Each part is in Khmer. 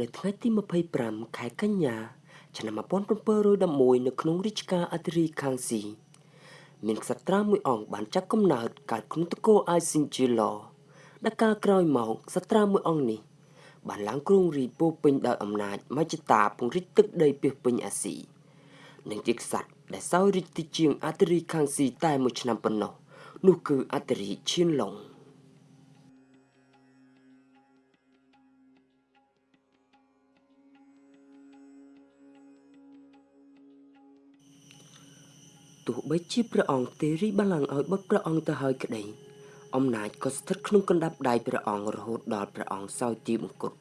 នៅថ្ងៃទី25ខែកញ្ញា ឆ្នាំ1711នៅក្នុងរាជការអធិរាជខាងស៊ីមានក្សត្រាមួយអង្គបានចាប់កំណើតកើតក្នុងនគរអាយស៊ីនជាឡដែលកាលក្រោយមកក្សត្រាមួយអង្គនេះបានឡើងគ្រងរាជពោពេញដោយអំណាចមជ្ឈតាពង្រីកទឹកដីពាសពេញអាស៊ីនិងជាក្សត្រដែលសោយរាជទីជាងអធិរាជខាងស៊ីតែមួយឆ្នាំប៉ុណ្ណោះនោះគឺអធិរាជឈៀនឡុង ទោះបីជាព្រះអង្គទេរីបល្ល័ង្កឲ្យបុត្រព្រះអង្គទៅហើយក្តីអំណាចក៏ស្ថិតក្នុងកណ្ដាប់ដៃព្រះអង្គរហូតដល់ព្រះអង្គសោយទីបង្គត់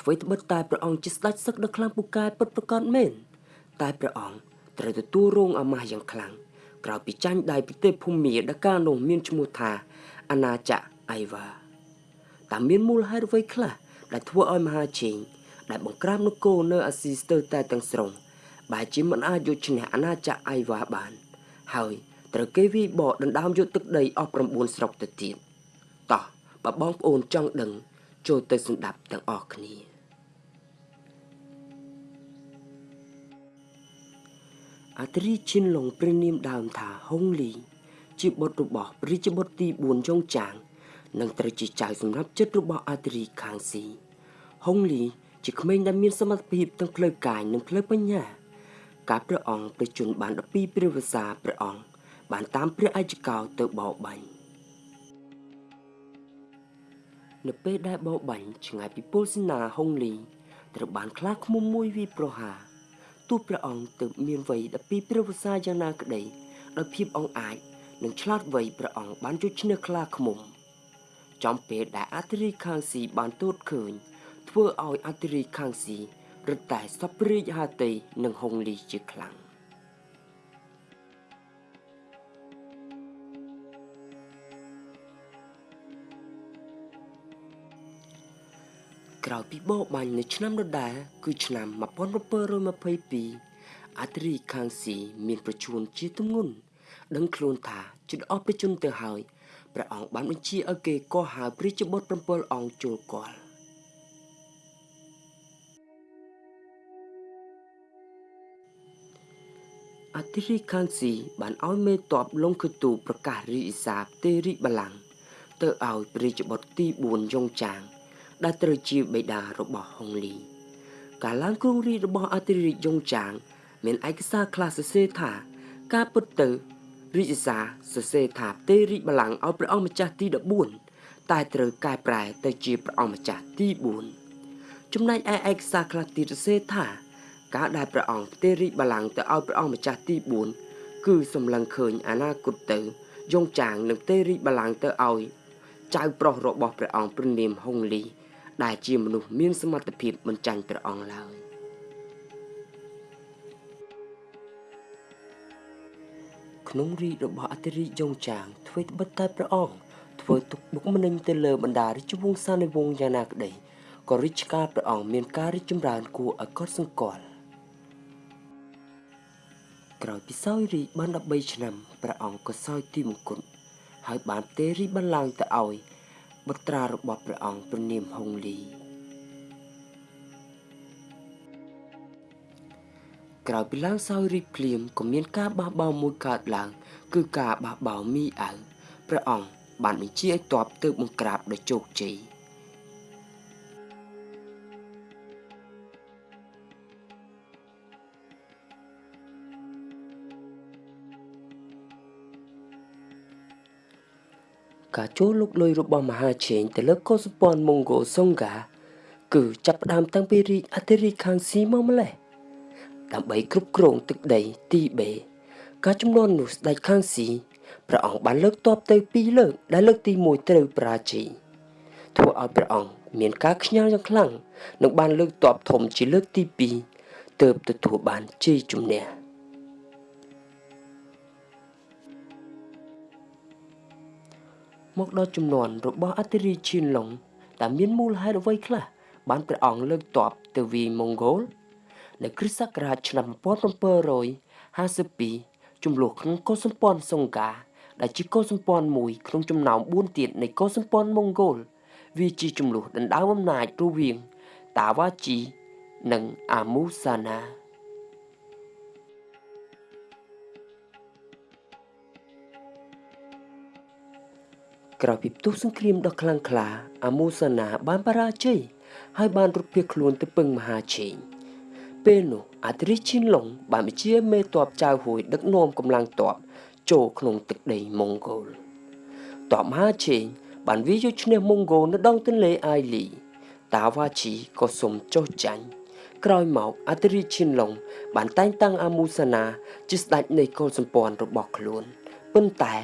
អ្វីត្បិតតែព្រះអង្គជាស្ដេចសឹកដ៏ខ្លាំងពូកែពិតប្រាកដមែនតែព្រះអង្គត្រូវទទួលរងអាម៉ាស់យ៉ាងខ្លាំងក្រោយពីចាញ់ដៃប្រទេសភូមាដែលកាលនោះមានឈ្មោះថាអាណាចក្រអៃវ៉ាតែមានមូលហេតុអ្វីខ្លះដែលធ្វើឲ្យមហាជេងដែលបង្ក្រាបនគរនៅអាស៊ីស្ទើរតែទាំងស្រុង បែរជាមិនអាចយកឈ្នះអាណាចក្រអៃវ៉ាបាន ហើយត្រូវគេវាយបកដណ្ដើមយកទឹកដីអស់9ស្រុកទៅទៀតតោះបើបងប្អូនចង់ដឹង ចូលទៅស្ដាប់ទាំងអស់គ្នាអត្រិឈិនឡុងព្រះនាមដើមថាហុងលី ជាបុត្ររបស់ព្រះរាជបុត្រទី4យ៉ុងចាងនិងត្រូវជាចៅសម្រាប់ចិត្តរបស់អត្រិខាងស៊ីហុងលី ជាក្មេងដែលមានសមត្ថភាពទាំងផ្លូវកាយនិងផ្លូវបញ្ញា ការព្រះអង្គប្រជញ្ញបាន12ព្រះវស្សាព្រះអង្គបានតាមព្រះអជ្ជកោទៅបោបាញ់នៅពេលដែលបោបាញ់ឆ្ងាយពីពលសេនាហុងលីត្រូវបានខ្លាឃ្មុំមួយវាប្រហារទោះព្រះអង្គទើបមានវ័យ12ព្រះវស្សាយ៉ាងណាក្តីដោយភាពអង្អាចនិងឆ្លាតវៃព្រះអង្គបានជួយឈ្នះខ្លាឃ្មុំចំពេលដែលអធិរាជខាងស៊ីបានទតឃើញធ្វើឲ្យអធិរាជខាងស៊ី រឹតតែសពរាជហាតីនិងហុងលីជាខ្លាំងក្រោយពីបោបាញ់នៅឆ្នាំដដែលគឺឆ្នាំ1722អត្រិខាងស៊ីមានប្រជួនជាទម្ងន់ដឹងខ្លួនថាជិតអស់ប្រជជនទៅហើយព្រះអង្គបានបញ្ជាឲ្យគេកោះហៅព្រះជាបុត្រ7អង្គចូលគាល់ អធិរាជខាងស៊ីបានឲ្យមេតបលងខទូប្រកាសរីអ៊ីសាបទេរីបលាំងទៅឲ្យព្រះជាបុត្រទី4យ៉ុងចាង ដែលត្រូវជាបេដារបស់ហុងលី ការឡើងគ្រងរាជរបស់អធិរាជយ៉ុងចាង មានឯកសារខ្លះសរសេរថា ការពុតទៅរាជសារសរសេរថាទេរីបលាំងឲ្យព្រះអង្គម្ចាស់ទី14តែត្រូវកែប្រែទៅជាព្រះអង្គម្ចាស់ទី4ចំណែកឯឯកសារខ្លះទៀតសរសេរថា ការដែលព្រះអង្គផ្ទេររាជបល្ល័ង្កទៅឲ្យព្រះអង្គម្ចាស់ទី4គឺសម្លឹងឃើញអនាគតទៅយងចាងនឹងផ្ទេររាជបល្ល័ង្កទៅឲ្យចៅប្រុសរបស់ព្រះអង្គព្រះនាមហុងលី ដែលជាមនុស្សមានសមត្ថភាពមិនចាញ់ព្រះអង្គឡើយក្នុងរាជរបស់អធិរាជយងចាងធ្វើត្បិតតែព្រះអង្គធ្វើទុកបុកម្នេញទៅលើបណ្ដារាជវង្សានុវង្សយ៉ាងណាក្តីក៏រាជការព្រះអង្គមានការរីកចម្រើនគួរឲ្យកត់សម្គាល់ ក្រោយពីសោយរាជបាន13ឆ្នាំព្រះអង្គក៏សោយទីមង្គលហើយបានផ្ទេររាជបល្ល័ង្កទៅឲ្យបុត្រារបស់ព្រះអង្គព្រះនាមហុងលីក្រោយពីឡើងសោយរាជភ្លាមក៏មានការបះបោរមួយកើតឡើង គឺការបះបោរមីអៅព្រះអង្គបានបញ្ជាឲ្យទ័ពទៅបង្ក្រាបដោយជោគជ័យ ការចូលលុកលុយរបស់មហាជេងទៅលើកុសពនម៉ុងហ្គោសុងកាគឺចាប់ផ្ដើមតាំងពីរាជអធិរាជខាងស៊ីមកម្លេះដើម្បីគ្រប់គ្រងទឹកដីទីបេការចំនួននោះស្ដេចខាងស៊ីព្រះអង្គបានលើកតបទៅ2លើកដែលលើកទី1ត្រូវប្រាជ័យធ្វើឲ្យព្រះអង្គមានការខ្ញាល់យ៉ាងខ្លាំងនិងបានលើកតបធំជាលើកទី2ទើបទទួលបានជ័យជំនះ មកដល់ចំនួនរបស់អធិរាជឈៀនឡុងតើមានមូលហេតុអ្វីខ្លះបានព្រះអង្គលើកទ័ពទៅវាយម៉ុងហ្គោលនៅគ្រិស្តសករាជឆ្នាំ1752ចំនួនក្នុងកុលសម្ព័ន្ធសុងកាដែលជាកុលសម្ព័ន្ធមួយក្នុងចំណោម4ទៀតនៃកុលសម្ព័ន្ធម៉ុងហ្គោលវាជាចំនួនដណ្ដើមអំណាចរវាងតាវ៉ាជី និងអាមូសាណា ក្រោយពីផ្ទុះសង្គ្រាមដ៏ខ្លាំងក្លាអាមូសាណាបានបរាជ័យហើយបានរត់ភៀសខ្លួនទៅពឹងមហាឆេងពេលនោះអាត្រីឈិនឡុងបានបញ្ជាមេតបចៅហួយដឹកនាំកម្លាំងតបចូលក្នុងទឹកដីម៉ុងហ្គោលតបមហាឆេងបានវាយកឈ្នះម៉ុងហ្គោលនៅដងទន្លេអាយលី តាវ៉ាជីក៏សុំចុះចាញ់ក្រោយមកអាត្រីឈិនឡុងបានតែងតាំងអាមូសាណាជាស្ដេចនៃកុលសម្ព័ន្ធរបស់ខ្លួនប៉ុន្តែ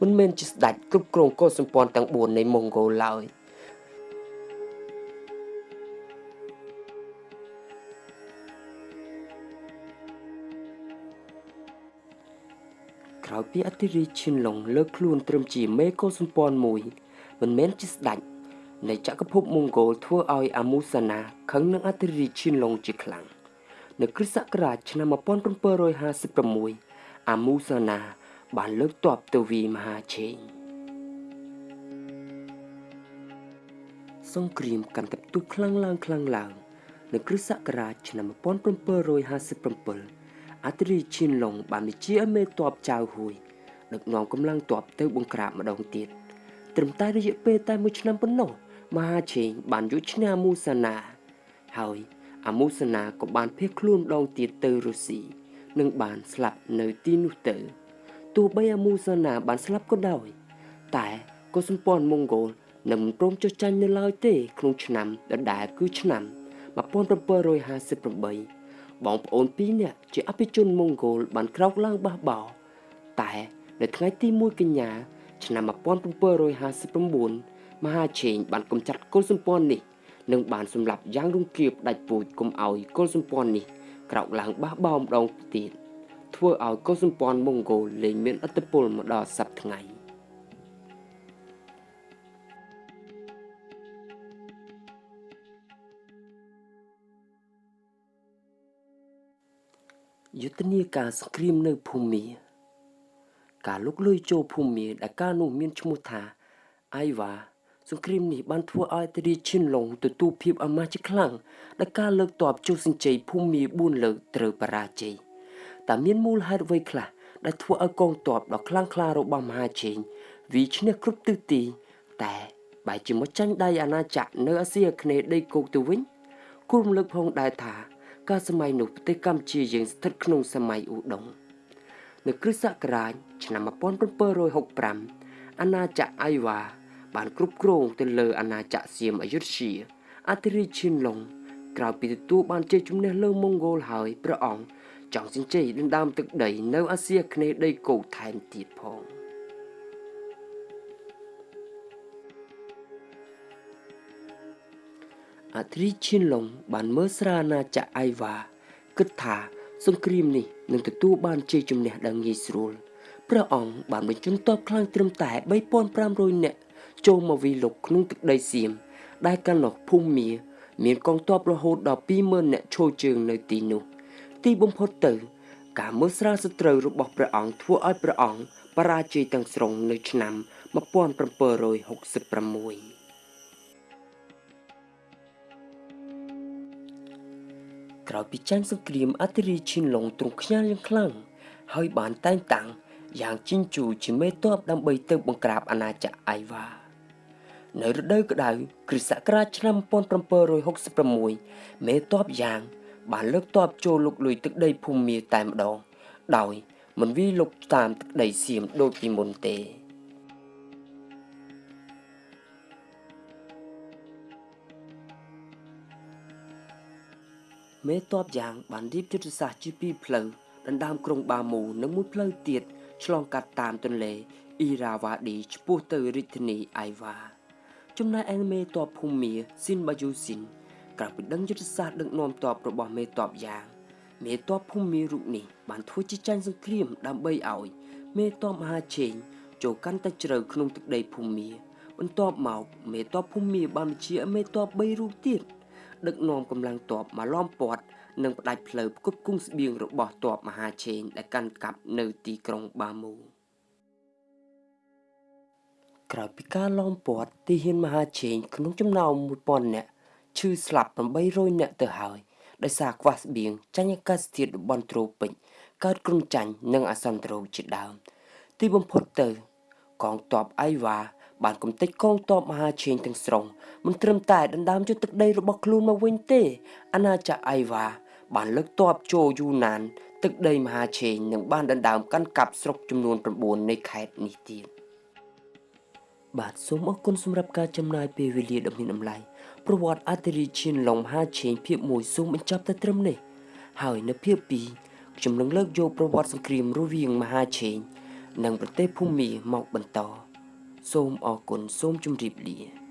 មិនមែនជាស្ដេចគ្រប់គ្រងកុលសម្ព័ន្ធទាំង4នៃម៉ុងហ្គោលឡើយក្រោយពីអធិរាជឈិនឡុងលើកខ្លួនត្រឹមជាមេកុលសម្ព័ន្ធមួយមិនមែនជាស្ដេចនៃចក្រភពម៉ុងហ្គោលធ្វើឲ្យអាមូសាណាខឹងនឹងអធិរាជឈិនឡុងជាខ្លាំងនៅគ្រិស្តសករាជឆ្នាំ1756អាមូសាណា បានលើកទ័ពទៅវាយមហាឆេងសង្គ្រាមកាន់តែផ្ទុះខ្លាំងឡើងខ្លាំងឡើងនៅគ្រិស្តសករាជឆ្នាំ1757អាត្រីឈិនឡុងបានបញ្ជាឲ្យមេទ័ពចៅហួយដឹកនាំកម្លាំងទ័ពទៅបង្ក្រាបម្ដងទៀតត្រឹមតែរយៈពេលតែមួយឆ្នាំប៉ុណ្ណោះមហាឆេងបានយកឈ្នះមូសាណា ហើយអាមូសាណាក៏បានភៀសខ្លួនម្ដងទៀតទៅរុស្ស៊ីនិងបានស្លាប់នៅទីនោះទៅ ទោះបីអាមូសាណាបានស្លាប់ក៏ដោយតែក៏សម្ព័ន្ធម៉ុងហ្គោលនឹងមិនព្រមចុះចាញ់នៅឡើយទេក្នុងឆ្នាំដដែលគឺឆ្នាំ1758បងប្អូនពីរនាក់ជាអភិជនម៉ុងហ្គោលបានក្រោកឡើងបះបោតែនៅថ្ងៃទី1កញ្ញាឆ្នាំ1759មហាឆេងបានកំចាត់គុលសម្ព័ន្ធនេះនិងបានសម្លាប់យ៉ាងរង្គាលផ្ដាច់ពូជកុំឲ្យគុលសម្ព័ន្ធនេះក្រោកឡើងបះបោម្ដងទៀត ធ្វើឲ្យកុលសម្ព័ន្ធម៉ុងហ្គោលលែងមានឥទ្ធិពលមកដល់សប្តាហ៍ថ្ងៃយុទ្ធនាការសង្គ្រាមនៅភូមាការលុកលុយចូលភូមាដែលកាលនោះមានឈ្មោះថាអាយវ៉ាសង្គ្រាមនេះបានធ្វើឲ្យតេរីឈិនឡុងទទួលភាពអាម៉ាស់ជាខ្លាំងដែលការលើកតបជោគសញ្ជ័យភូមា4លើកត្រូវបរាជ័យ តើមានមូលហេតុអ្វីខ្លះដែលធ្វើឲ្យកងទ័ពដ៏ខ្លាំងក្លារបស់មហាជេងវាឈ្នះគ្រប់ទិសទី តែបែរជាមកចាញ់ដៃអាណាចក្រនៅអាស៊ីអាគ្នេយ៍ដីគោកទៅវិញគូរំលឹកផងដែរថាកាលសម័យនោះប្រទេសកម្ពុជាយើងស្ថិតក្នុងសម័យឧដុង្គនៅគ្រិស្តសករាជឆ្នាំ1765អាណាចក្រអៃវ៉ាបានគ្រប់គ្រងទៅលើអាណាចក្រសៀមអយុធ្យាអធិរាជឈិនឡុងក្រោយពីទទួលបានជ័យជំនះលើម៉ុងហ្គោលហើយព្រះអង្គ ចង់ចិញ្ចៃដណ្ដើមទឹកដីនៅអាស៊ីអាគ្នេយ៍ដីគោកថែមទៀតផងអាត្រីឈិនឡុងបានមើលស្រាណាចក្រអៃវ៉ាគិតថាសង្គ្រាមនេះនឹងទទួលបានជ័យជំនះដ៏ងាយស្រួលព្រះអង្គបានបញ្ជូនទ័ពខ្លាំងត្រឹមតែ3500នាក់ចូលមកវិលុកក្នុងទឹកដីសៀមដែលកាលនោះភូមិមាមានកងទ័ពរហូតដល់20000នាក់ឈរជើងនៅទីនោះ ទីបំផុតទៅ ការមើលស្រាលសត្រូវរបស់ព្រះអង្គធ្វើឲ្យព្រះអង្គបរាជ័យទាំងស្រុងនៅឆ្នាំ1766ក្រោយពីចាញ់សង្គ្រាមអធិរាជឈិនឡុងទ្រង់ខ្ញាល់យ៉ាងខ្លាំងហើយបានតែងតាំងយ៉ាងជីងជូជាមេតបដើម្បីទៅបង្ក្រាបអាណាចក្រអៃវ៉ានៅរដូវក្តៅគ្រិស្តសករាជឆ្នាំ1766មេតបយ៉ាង បានលើកទ័ពចូលលុកលុយទឹកដីភូមាតែម្ដង ដោយមិនវាយលុកតាមទឹកដីសៀមដូចពីមុនទេមេតបយ៉ាងបានរៀបយុទ្ធសាស្ត្រជាពីរផ្លូវដណ្ដើមក្រុងបាមូនិងមួយផ្លូវទៀតឆ្លងកាត់តាមទន្លេអ៊ីរ៉ាវ៉ាឌីឆ្ពោះទៅរាជធានីអៃវ៉ាចំណែកឯមេតបភូមាស៊ីនបាយូស៊ីន ក្រៅពីដឹងយុទ្ធសាស្ត្រដឹកនាំទ័ពរបស់មេទ័ពយ៉ាងមេទ័ពភូមិរូបនេះបានធ្វើជាចាញ់សង្គ្រាមដើម្បីឲ្យមេទ័ពមហាឆេងចូលកាន់តែជ្រៅក្នុងទឹកដីភូមិបន្ទាប់មកមេទ័ពភូមិបានបញ្ជាមេទ័ព3រូបទៀតដឹកនាំកម្លាំងទ័ពមកឡោមព័ទ្ធនិងផ្ដាច់ផ្លូវផ្គត់ផ្គង់ស្បៀងរបស់ទ័ពមហាឆេងដែលកាន់កាប់នៅទីក្រុងបាមូក្រោយពីការឡោមព័ទ្ធទីហ៊ានមហាឆេងក្នុងចំណោម1000នាក់ ឈឺស្លាប់800នាក់ទៅហើយដោយសារខ្វះស្បៀងចាញ់អាកាសធាតុតំបន់ត្រូពិចកើតគ្រុនចាញ់និងអាសន្នត្រូជាដើម ទីបំផុតទៅ កងទ័ពអៃវ៉ាបានកំទេចកងទ័ពមហាឆេងទាំងស្រុងមិនត្រឹមតែដណ្ដើមយកទឹកដីរបស់ខ្លួនមកវិញទេ អាណាចក្រអៃវ៉ាបានលើកទ័ពចូលយូណាន ទឹកដីមហាឆេងនិងបានដណ្ដើមកាន់កាប់ស្រុកចំនួន9នៃខេត្តនេះទៀត បាទសូមអរគុណសម្រាប់ការចំណាយពេលវេលាដ៏មានតម្លៃប្រវត្តិអធិរាជឈានឡុងមហាឆេងភាគ1សូមបញ្ចប់តែត្រឹមនេះហើយនៅភាគ2ខ្ញុំនឹងលើកយកប្រវត្តិសង្គ្រាមរវាងមហាឆេងនិងប្រទេសភូមាមកបន្ត សូមអរគុណសូមជម្រាបលា